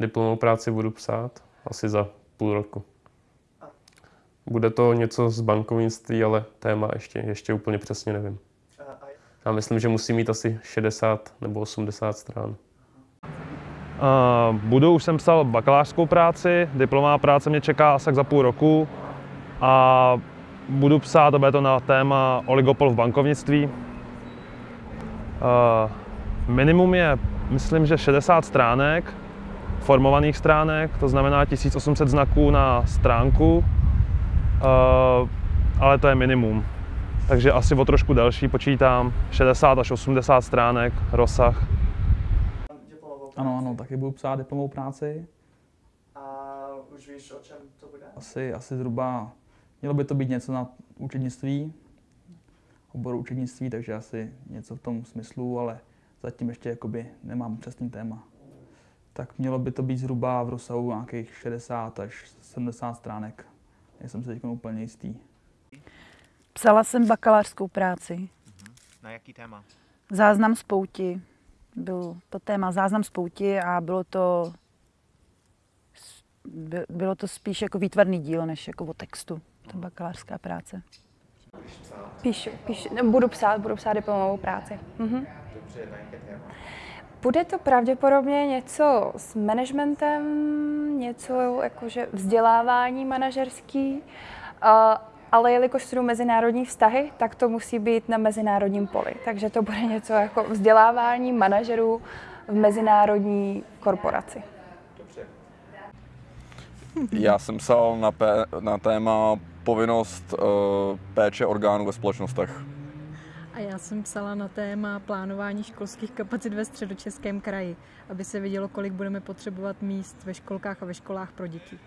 Diplomovou práci budu psát asi za půl roku. Bude to něco z bankovnictví, ale téma ještě, ještě úplně přesně nevím. Já myslím, že musí mít asi 60 nebo 80 stran. Uh, budu, už jsem psal bakalářskou práci, diplomová práce mě čeká asi za půl roku a budu psát, bude to na téma oligopol v bankovnictví. Uh, minimum je, myslím, že 60 stránek, formovaných stránek, to znamená 1800 znaků na stránku, uh, ale to je minimum. Takže asi o trošku delší počítám, 60 až 80 stránek rozsah. Ano, ano, taky budu psát diplomovou práci. A už víš, o čem to bude? Asi, asi zhruba, mělo by to být něco na účetnictví, oboru účetnictví, takže asi něco v tom smyslu, ale zatím ještě jakoby nemám přesný téma. Tak mělo by to být zhruba v rozsahu nějakých 60 až 70 stránek. Nejsem si teď úplně jistý. Psala jsem bakalářskou práci. Na jaký téma? Záznam z pouti. Byl to téma záznam z pouti a bylo to by- bylo to spíš jako výtvarný díl, než jako o textu. Ta bakalářská práce. Píšu, píšu, ne, budu psát, budu psát diplomovou práci. Mhm. Dobře, na jaké téma? Bude to pravděpodobně něco s managementem, něco jakože vzdělávání manažerský, a, ale jelikož studuji mezinárodní vztahy, tak to musí být na mezinárodním poli. Takže to bude něco jako vzdělávání manažerů v mezinárodní korporaci. Já jsem psal na, na téma povinnost uh, péče orgánů ve společnostech. A já jsem psala na téma plánování školských kapacit ve středočeském kraji, aby se vidělo, kolik budeme potřebovat míst ve školkách a ve školách pro děti.